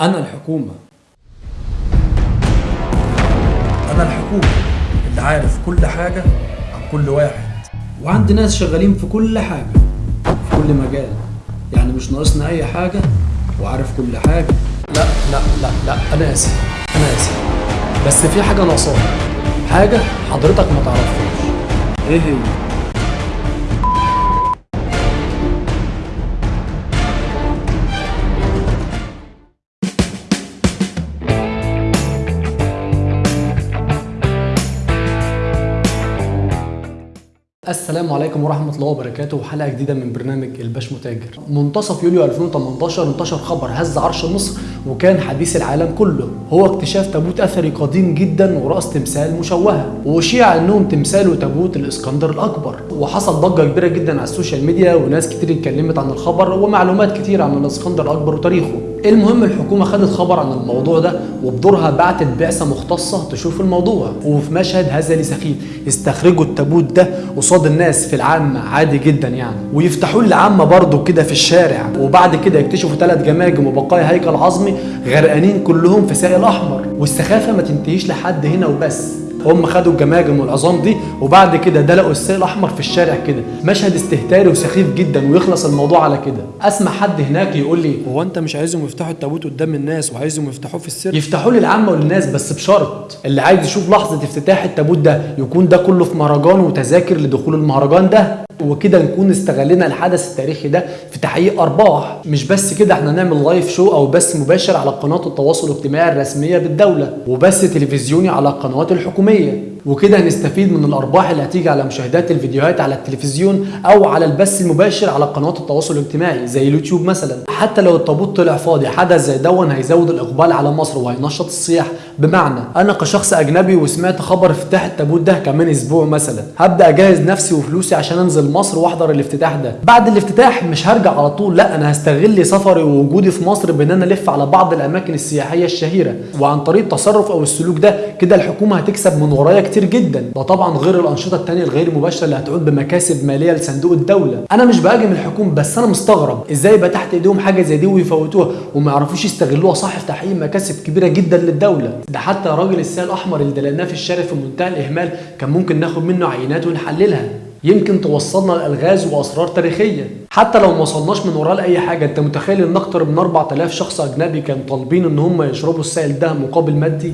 أنا الحكومة. أنا الحكومة اللي عارف كل حاجة عن كل واحد. وعندي ناس شغالين في كل حاجة في كل مجال. يعني مش ناقصنا أي حاجة وعارف كل حاجة. لا لا لا لا أنا آسف أنا آسف. بس في حاجة ناقصاك حاجة حضرتك ما تعرفهاش. إيه هي؟ عليكم ورحمة الله وبركاته. وحلقة جديدة من برنامج الباش متاجر. منتصف يوليو 2018 انتشر خبر هز عرش مصر وكان حديث العالم كله هو اكتشاف تابوت أثري قديم جدا ورأس تمثال مشوهة وشيع انهم تمثال وتابوت الإسكندر الأكبر. وحصل ضجة كبيرة جدا على السوشيال ميديا وناس كتير اتكلمت عن الخبر ومعلومات كتير عن الإسكندر الأكبر وتاريخه. المهم الحكومة خدت خبر عن الموضوع ده وبدورها بعتت بعثة مختصة تشوف الموضوع. وفي مشهد هزلي سخيف استخرجوا التابوت ده قصاد الناس في العامة عادي جدا يعني. ويفتحوا العامة برضه كده في الشارع. وبعد كده يكتشفوا ثلاث جماجم وبقايا هيكل عظمي غرقانين كلهم في سائل أحمر. والسخافة ما تنتهيش لحد هنا وبس. هم خدوا الجماجم والعظام دي وبعد كده دلقوا السائل الأحمر في الشارع كده. مشهد استهتاري وسخيف جدا ويخلص الموضوع على كده. أسمع حد هناك يقول لي هو أنت مش عايزهم يفتحوا التابوت قدام الناس وعايزهم يفتحوه في السر؟ يفتحوه للعامة وللناس بس بشرط اللي عايز يشوف لحظة افتتاح التابوت ده يكون ده كله في مهرجان وتذاكر لدخول المهرجان ده. وكده نكون استغلنا الحدث التاريخي ده في تحقيق أرباح. مش بس كده إحنا نعمل live show أو بث مباشر على قناة التواصل الاجتماعي الرسمية بالدولة وبث تلفزيوني على القنوات الحكومية. وكده هنستفيد من الأرباح اللي هتيجي على مشاهدات الفيديوهات على التلفزيون أو على البث المباشر على قنوات التواصل الاجتماعي زي اليوتيوب مثلا. حتى لو التابوت طلع فاضي حدث زي دون هيزود الإقبال على مصر وهينشط السياح. بمعنى أنا كشخص أجنبي وسمعت خبر افتتاح التابوت ده كمان أسبوع مثلا. هبدأ أجهز نفسي وفلوسي عشان أنزل مصر وأحضر الافتتاح ده. بعد الافتتاح مش هرجع على طول لا أنا هستغل سفري ووجودي في مصر بإن أنا ألف على بعض الأماكن السياحية الشهيرة. وعن طريق التصرف أو السلوك ده كده الحكومة هتكسب من ورايا كتير جدا. ده طبعا غير الأنشطة التانية الغير مباشرة اللي هتعود بمكاسب مالية لصندوق الدولة. أنا مش بهاجم الحكومة بس أنا مستغرب إزاي يبقى تحت إيديهم حاجة زي دي ويفوتوها وما يعرفوش يستغلوها صح في تحقيق مكاسب كبيرة جدا للدولة. ده حتى راجل السائل الأحمر اللي دلقناه في الشارع في منتهى الإهمال كان ممكن ناخد منه عينات ونحللها. يمكن توصلنا لألغاز وأسرار تاريخية. حتى لو ما وصلناش من وراه لأي حاجة أنت متخيل إن أكتر من 4000 شخص أجنبي كانوا طالبين إن هم يشربوا السائل ده مقابل مادي؟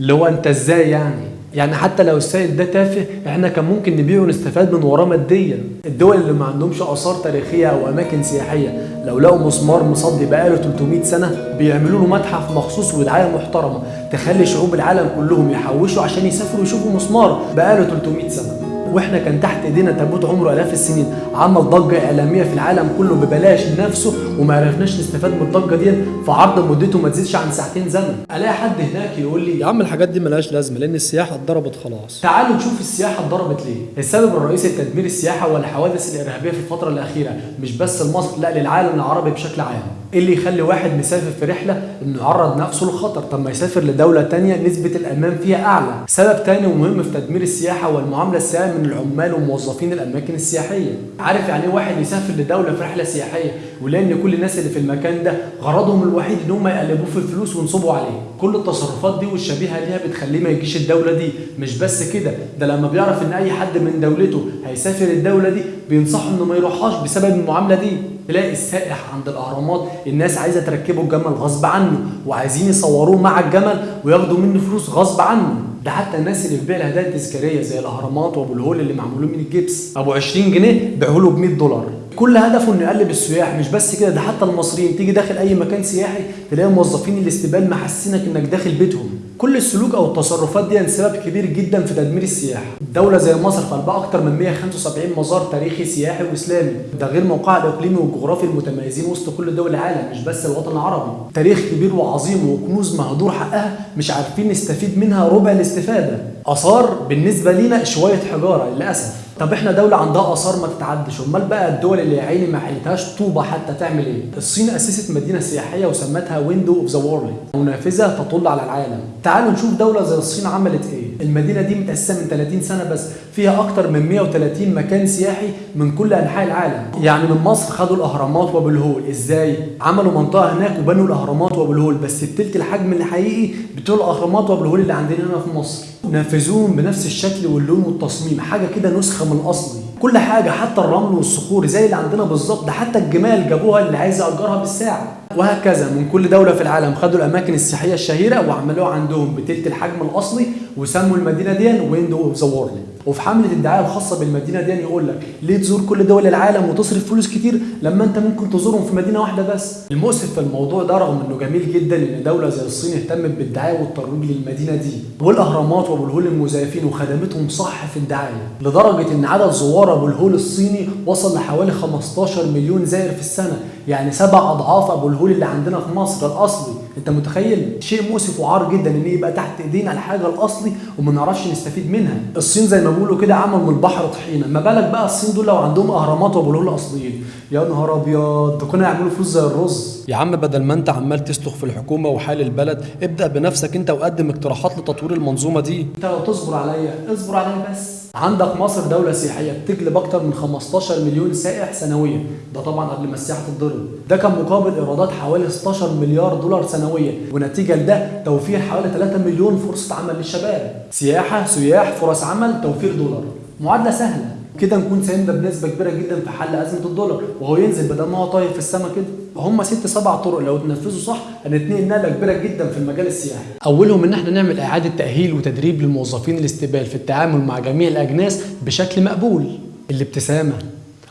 اللي هو أنت إزاي يعني؟ يعني حتى لو السائل ده تافه إحنا كان ممكن نبيعه ونستفاد من وراه ماديا. الدول اللي ما عندهمش آثار تاريخية أو أماكن سياحية لو لقوا مسمار مصدي بقاله 300 سنة بيعملوا له متحف مخصوص ودعاية محترمة تخلي شعوب العالم كلهم يحوشوا عشان يسافروا يشوفوا مسمار بقاله 300 سنة. وإحنا كان تحت ايدينا تابوت عمره آلاف السنين. عمل ضجة إعلامية في العالم كله ببلاش لنفسه وما عرفناش نستفاد من الضجة دي في عرض مدته ما تزيدش عن ساعتين زمن. ألاقي حد هناك يقول لي يا عم الحاجات دي ملهاش لازمة لأن السياحة اتضربت خلاص. تعالوا نشوف السياحة اتضربت ليه. السبب الرئيسي لتدمير السياحة والحوادث الإرهابية في الفترة الأخيرة مش بس لمصر لا للعالم العربي بشكل عام. إيه اللي يخلي واحد مسافر في رحلة؟ إنه يعرض نفسه للخطر. طب ما يسافر لدولة تانية نسبة الأمان فيها أعلى. سبب تاني ومهم في تدمير السياحة والمعامله السيئه من العمال وموظفين الأماكن السياحية. عارف يعني إيه واحد يسافر لدولة في رحلة سياحية؟ ولأن كل الناس اللي في المكان ده غرضهم الوحيد إن هم يقلبوه في الفلوس وينصبوا عليه. كل التصرفات دي والشبيهة ليها بتخليه ما يجيش الدولة دي. مش بس كده ده لما بيعرف إن أي حد من دولته هيسافر الدولة دي بينصحه إنه ما يروحهاش بسبب المعاملة دي. تلاقي السائح عند الأهرامات الناس عايزة تركبه الجمل غصب عنه وعايزين يصوروه مع الجمل وياخدوا منه فلوس غصب عنه. ده حتى الناس اللي بتبيع الهدايا التذكارية زي الأهرامات وأبو الهول اللي معمولين من الجبس. أبو 20 جنيه بيعوا له ب 100 دولار. كل هدفه إنه يقلب السياح مش بس كده ده حتى المصريين تيجي داخل أي مكان سياحي تلاقي موظفين الاستقبال محسسينك إنك داخل بيتهم. كل السلوك أو التصرفات دي سبب كبير جدا في تدمير السياحه دولة زي مصر قلبها أكتر من 175 مزار تاريخي سياحي وإسلامي. ده غير موقعها الإقليمي والجغرافي المتميزين وسط كل دول العالم مش بس الوطن العربي. تاريخ كبير وعظيم وكنوز مهدور حقها مش عارفين نستفيد منها ربع الاستفادة. آثار بالنسبة لينا شوية حجارة للأسف. طب إحنا دولة عندها آثار ما تتعدش أمال بقى الدول اللي يا عيني ما حيلتهاش طوبة حتى تعمل إيه؟ الصين أسست مدينة سياحية وسمتها Window of the World نافذة تطل على العالم. تعالوا نشوف دولة زي الصين عملت إيه. المدينة دي متاسسه من 30 سنة بس فيها أكتر من 130 مكان سياحي من كل أنحاء العالم. يعني من مصر خدوا الأهرامات وأبو الهول. إزاي؟ عملوا منطقة هناك وبنوا الأهرامات وأبو الهول بس بتلت الحجم الحقيقي بتوع الأهرامات وأبو الهول اللي عندنا هنا في مصر. نفذوهم بنفس الشكل واللون والتصميم حاجة كده نسخة من الاصلي كل حاجة حتى الرمل والصخور زي اللي عندنا بالظبط ده حتى الجمال جابوها اللي عايز يأجرها بالساعة. وهكذا من كل دولة في العالم خدوا الأماكن السياحية الشهيرة وعملوها عندهم بتلت الحجم الأصلي وسموا المدينة دي Window of the World وفي حملة الدعاية الخاصة بالمدينة دي يقول لك ليه تزور كل دول العالم وتصرف فلوس كتير لما أنت ممكن تزورهم في مدينة واحدة بس؟ المؤسف في الموضوع ده رغم إنه جميل جدا إن دولة زي الصين اهتمت بالدعاية والترويج للمدينة دي والأهرامات وأبو الهول المزيفين وخدمتهم صح في الدعاية لدرجة إن عدد زوار أبو الهول الصيني وصل لحوالي 15 مليون زائر في السنة يعني سبع أضعاف أبو الهول اللي عندنا في مصر الأصلي. أنت متخيل؟ شيء مؤسف وعار جدا إن يبقى تحت إيدينا الحاجة الأصلي وما نعرفش نستفيد منها. الصين زي ما بيقولوا كده عمل من البحر طحينه ما بالك بقى الصين دول لو عندهم أهرامات وابو الهول الاصليين يا نهار أبيض ده كانوا يعملوا فلوس زي الرز. يا عم بدل ما أنت عمال تسلخ في الحكومة وحال البلد ابدأ بنفسك أنت وقدم اقتراحات لتطوير المنظومة دي. أنت لو تصبر عليا اصبر عليا بس. عندك مصر دولة سياحية بتجلب أكتر من 15 مليون سائح سنويا، ده طبعا قبل ما السياحة تتضرب، ده كان مقابل إيرادات حوالي 16 مليار دولار سنويا، ونتيجة لده توفير حوالي 3 مليون فرصة عمل للشباب، سياحة، سياح، فرص عمل، توفير دولار، معادلة سهلة، كده نكون ساهمنا بنسبة كبيرة جدا في حل أزمة الدولار، وهو ينزل بدل ما هو طاير في السما كده. هم ست سبع طرق لو اتنفذوا صح هنتنقل نقلة كبيرة جدا في المجال السياحي. أولهم إن إحنا نعمل إعادة تأهيل وتدريب للموظفين الاستقبال في التعامل مع جميع الأجناس بشكل مقبول. الابتسامة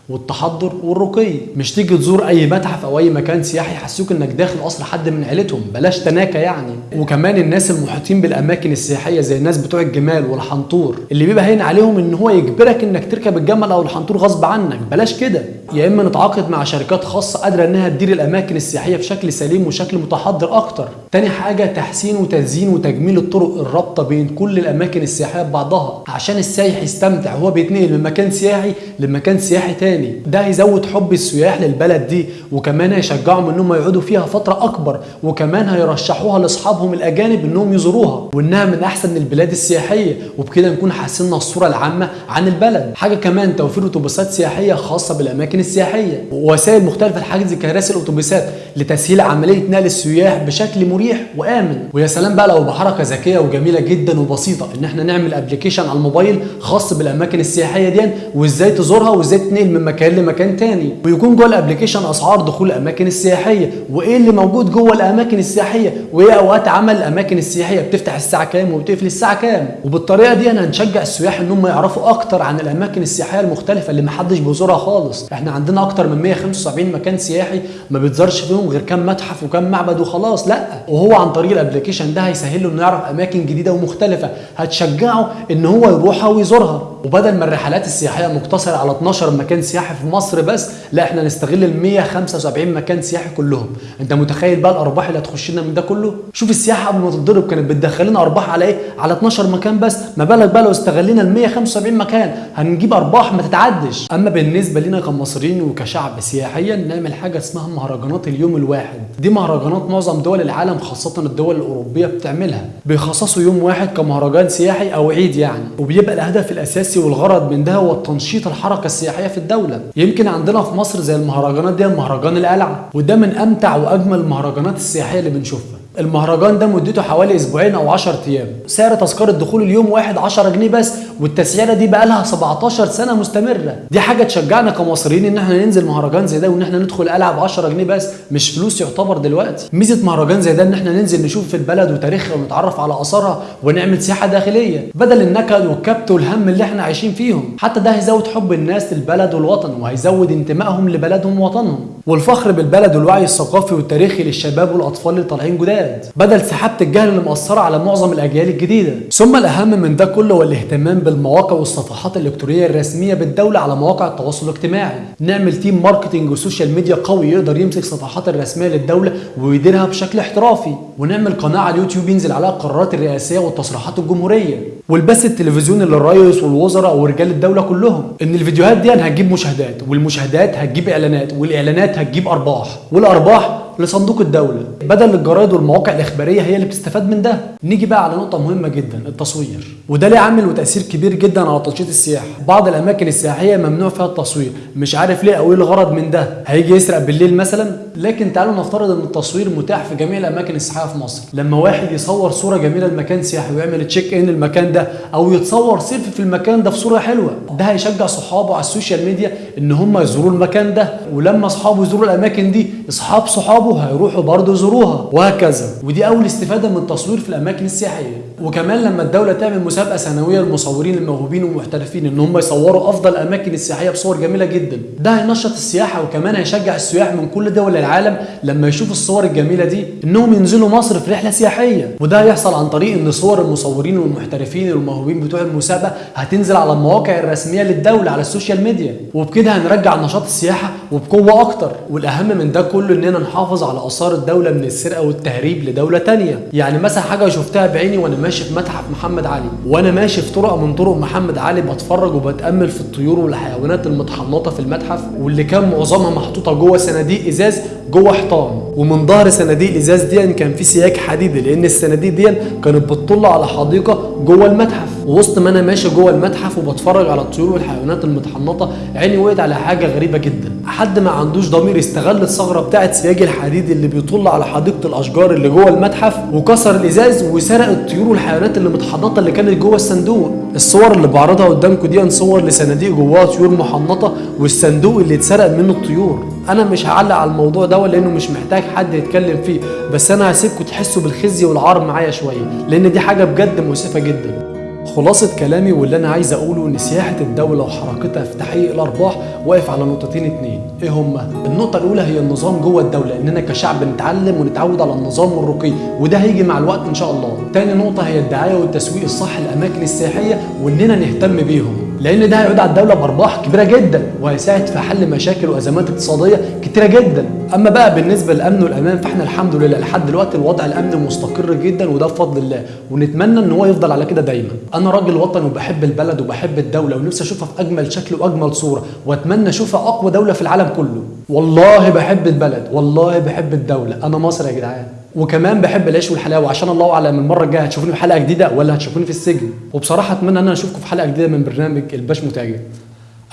والتحضر والرقي. مش تيجي تزور أي متحف أو أي مكان سياحي يحسوك إنك داخل قصر حد من عيلتهم. بلاش تناكة يعني. وكمان الناس المحيطين بالأماكن السياحية زي الناس بتوع الجمال والحنطور. اللي بيبقى هين عليهم إن هو يجبرك إنك تركب الجمل أو الحنطور غصب عنك. بلاش كده. يا إما نتعاقد مع شركات خاصة قادرة إنها تدير الأماكن السياحية بشكل سليم وشكل متحضر أكتر. تاني حاجة تحسين وتزيين وتجميل الطرق. الرابطة بين كل الأماكن السياحية ببعضها. عشان السايح يستمتع. وهو بيتنقل من مكان سياحي لمكان سياحي تاني. ده هيزود حب السياح للبلد دي وكمان هيشجعهم إنهم يقعدوا فيها فترة أكبر وكمان هيرشحوها لأصحابهم الأجانب إنهم يزوروها وإنها من أحسن البلاد السياحية. وبكده نكون حسنا الصورة العامة عن البلد. حاجة كمان توفير أتوبيسات سياحية خاصة بالأماكن السياحية. ووسائل مختلفة لحجز كراسي الأتوبيسات لتسهيل عملية نقل السياح بشكل مريح وآمن. ويا سلام بقى لو بحركة ذكية وجميلة جدا وبسيطة إن إحنا نعمل application على الموبايل خاص بالأماكن السياحية دي وإزاي تزورها وإزاي تنقل من مكان لمكان تاني. ويكون جوه ال application أسعار دخول الأماكن السياحية. وإيه اللي موجود جوه الأماكن السياحية؟ وإيه أوقات عمل الأماكن السياحية؟ بتفتح الساعة كام وبتقفل الساعة كام؟ وبالطريقة دي أنا هنشجع السياح إن هم يعرفوا أكتر عن الأماكن السياحية المختلفة اللي محدش بيزورها خالص. إحنا عندنا أكتر من 175 مكان سياحي ما بيتزارش فيهم غير كام متحف وكام معبد وخلاص. لأ وهو عن طريق الابلكيشن ده هيسهل له إنه يعرف أماكن جديدة ومختلفة. هتشجعه إن هو يروحها ويزورها. وبدل ما الرحلات السياحية مقتصرة على 12 مكان سياحي في مصر بس لا إحنا نستغل ال 175 مكان سياحي كلهم. أنت متخيل بقى الأرباح اللي هتخش لنا من ده كله؟ شوف السياحة قبل ما تتضرب كانت بتدخل لنا أرباح على إيه؟ على 12 مكان بس. ما بالك بقى لو استغلينا ال 175 مكان هنجيب أرباح ما تتعدش. أما بالنسبة لنا كمصريين وكشعب سياحيا نعمل حاجة اسمها مهرجانات اليوم الواحد. دي مهرجانات معظم دول العالم خاصة الدول الأوروبية بتعملها. بيخصصوا يوم واحد كمهرجان سياحي أو عيد يعني. وبيبقى الهدف الأساسي والغرض من ده هو تنشيط الحركة السياحية في الدولة. يمكن عندنا في مصر زي المهرجانات دي مهرجان القلعة وده من أمتع وأجمل المهرجانات السياحية اللي بنشوفها. المهرجان ده مدته حوالي أسبوعين أو 10 أيام. سعر تذكرة الدخول اليوم واحد 10 جنيه بس والتسعيرة دي بقى لها 17 سنة مستمرة. دي حاجة تشجعنا كمصريين إن إحنا ننزل مهرجان زي ده وإن إحنا ندخل قلعه ب 10 جنيه بس مش فلوس يعتبر دلوقتي. ميزة مهرجان زي ده إن إحنا ننزل نشوف في البلد وتاريخها ونتعرف على آثارها ونعمل سياحة داخلية بدل النكد والكبت والهم اللي إحنا عايشين فيهم. حتى ده هيزود حب الناس للبلد والوطن وهيزود انتمائهم لبلدهم ووطنهم. والفخر بالبلد والوعي الثقافي والتاريخي للشباب والأطفال اللي طالعين جداد. بدل سحابة الجهل اللي مأثرة على معظم الأجيال الجديدة. ثم الأهم من ده كله هو الاهتمام بالمواقع والصفحات الإلكترونية الرسمية بالدولة على مواقع التواصل الاجتماعي. نعمل team marketing و social media قوي يقدر يمسك الصفحات الرسمية للدولة ويديرها بشكل احترافي. ونعمل قناة على اليوتيوب ينزل عليها القرارات الرئاسية والتصريحات الجمهورية. والبث التلفزيوني للرئيس والوزراء ورجال الدولة كلهم. إن الفيديوهات دي هتجيب مشاهدات والمشاهدات هتجيب إعلانات والإعلانات هتجيب أرباح والأرباح لصندوق الدولة. بدل الجرايد والمواقع الإخبارية هي اللي بتستفاد من ده. نيجي بقى على نقطة مهمة جدا التصوير. وده ليه عامل وتأثير كبير جدا على تنشيط السياحة. بعض الأماكن السياحية ممنوع فيها التصوير. مش عارف ليه أو إيه الغرض من ده. هيجي يسرق بالليل مثلا؟ لكن تعالوا نفترض إن التصوير متاح في جميع الأماكن السياحية في مصر. لما واحد يصور صورة جميلة لمكان سياحي ويعمل check in المكان ده أو يتصور سيلفي في المكان ده في صورة حلوة ده هيشجع صحابه على ال social media إن هم يزوروا المكان ده. ولما أصحابه يزوروا الأماكن دي أصحاب صحابه هيروحوا برضه يزوروها وهكذا. ودي أول استفادة من التصوير في الأماكن السياحية. وكمان لما الدولة تعمل مسابقة سنوية للمصورين الموهوبين والمحترفين إن هم يصوروا أفضل الأماكن السياحية بصور جميلة جدا. ده هينشط السياحة وكمان هيشجع السياح من كل دول العالم لما يشوفوا الصور الجميلة دي إنهم ينزلوا مصر في رحلة سياحية. وده هيحصل عن طريق إن صور المصورين والمحترفين والموهوبين بتوع المسابقة هتنزل على المواقع الرسمية للدولة على ال social media. وبكده هنرجع نشاط السياحة وبقوة أكتر. والأهم من ده كله إننا نحافظ على آثار الدولة من السرقة والتهريب لدولة تانية. يعني مثلا حاجة شفتها بعيني وأنا ماشي في متحف محمد علي. وأنا ماشي في طرق من طرق محمد علي بتفرج وبتأمل في الطيور والحيوانات المتحنطة في المتحف واللي كان معظمها محطوطة جوه صناديق إزاز جوه حيطان. ومن ظهر صناديق الازاز دي كان في سياج حديدي لأن الصناديق دي كانت بتطل على حديقة جوه المتحف. ووسط ما أنا ماشي جوه المتحف وبتفرج على الطيور والحيوانات المتحنطة عيني وقعت على حاجة غريبة جدا. حد ما عندوش ضمير استغل الثغرة بتاعه سياج الحديد اللي بيطل على حديقة الأشجار اللي جوه المتحف وكسر الإزاز وسرق الطيور والحيوانات اللي متحنطه اللي كانت جوه الصندوق. الصور اللي بعرضها قدامكم دي صور لصناديق جواها طيور محنطة والصندوق اللي اتسرق منه الطيور. أنا مش هعلق على الموضوع ده لأنه مش محتاج حد يتكلم فيه بس أنا هسيبكم تحسوا بالخزي والعار معايا شوية لأن دي حاجة بجد مؤسفة جدا خلاصة كلامي واللي أنا عايز أقوله إن سياحة الدولة وحركتها في تحقيق الأرباح واقف على نقطتين اتنين، إيه هما؟ النقطة الأولى هي النظام جوه الدولة، إننا كشعب نتعلم ونتعود على النظام والرقي، وده هيجي مع الوقت إن شاء الله. تاني نقطة هي الدعاية والتسويق الصح للأماكن السياحية وإننا نهتم بيهم، لأن ده هيعود على الدولة بأرباح كبيرة جدا وهيساعد في حل مشاكل وأزمات اقتصادية كتيرة جدا. أما بقى بالنسبة للأمن والأمان فإحنا الحمد لله لحد دلوقتي الوضع الأمني مستقر جدا وده بفضل الله، ونتمنى إن هو يفضل على كده دايما. أنا راجل وطني وبحب البلد وبحب الدولة ونفسي أشوفها في أجمل شكل وأجمل صورة وأتمنى أشوفها أقوى دولة في العالم كله والله بحب البلد والله بحب الدولة أنا مصر يا جدعان وكمان بحب العيش والحلاوة. عشان الله أعلم المره الجاية هتشوفوني في حلقة جديدة ولا هتشوفوني في السجن؟ وبصراحة أتمنى إن أنا أشوفكم في حلقة جديدة من برنامج الباش متاجر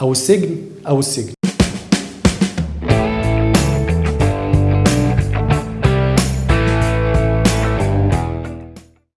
أو السجن أو السجن.